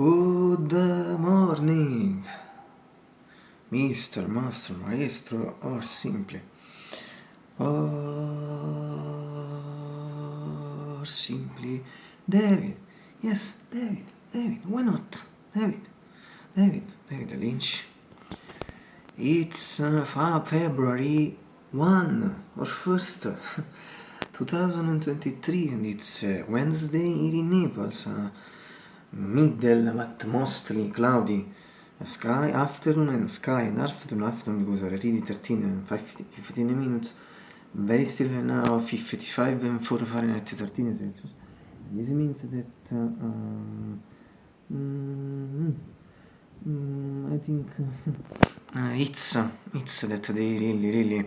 Good morning, Mr. Master, Maestro, or simply, or simply, David. Yes, David, David, why not? David, David, David Lynch. It's uh, February 1 or 1st, 2023 and it's uh, Wednesday here in Naples. Uh, middle but mostly cloudy sky, afternoon and sky and afternoon, afternoon because already 13 and 15 minutes, very still now 55 and 4 Fahrenheit 13 Celsius. This means that uh, um, mm, mm, I think uh, it's it's that they really really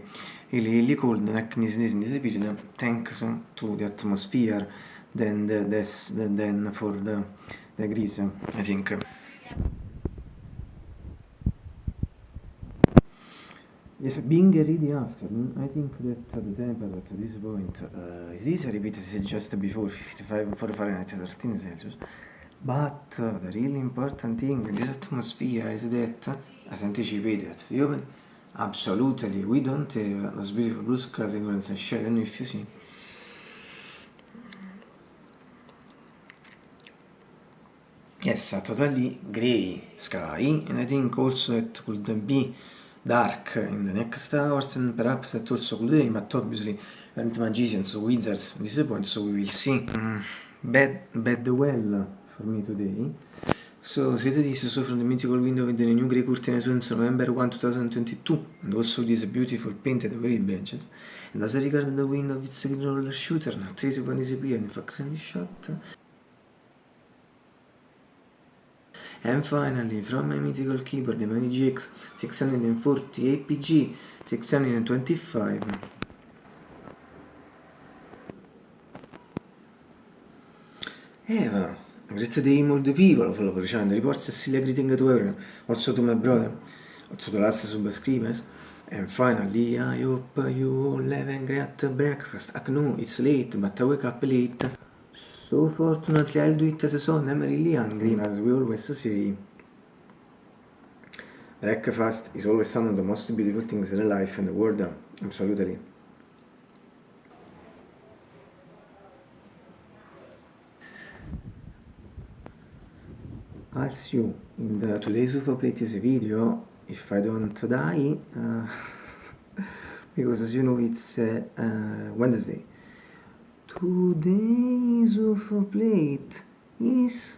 really really cold like this this this period thanks to the atmosphere than the, this, than for the the grease I think Yes, being ready after, I think that the temperature at this point uh, is easy repeated just before 55 for Fahrenheit 13 Celsius. But uh, the really important thing in this atmosphere is that, as anticipated the open, absolutely we don't have those beautiful blue skies and sunshine, and if you see Yes, a totally grey sky, and I think also it could be dark in the next hours, and perhaps that also could rain, but obviously aren't magicians or wizards at this point, so we will see. Mm, bad, bad well for me today. So, see this so from the mythical window with the new grey curtain since November 1, 2022, and also these beautiful painted wave benches. And as I regard the window of its green roller shooter, not visible disappear, in fact, shot. And finally, from my mythical keyboard, the Mani GX 640 APG 625. Eva, great day the people Love Channel, reports a silly greeting to everyone, also to my brother, also to the last subscribers. And finally, I hope you all have a great breakfast. I know it's late, but I wake up late. So fortunately I'll do it as a son, I'm really hungry, as we always say. Breakfast is always one of the most beautiful things in life and the world, absolutely. I'll see you in the today's UFO Plates video if I don't die, uh, because as you know it's uh, uh, Wednesday. Today's of a plate is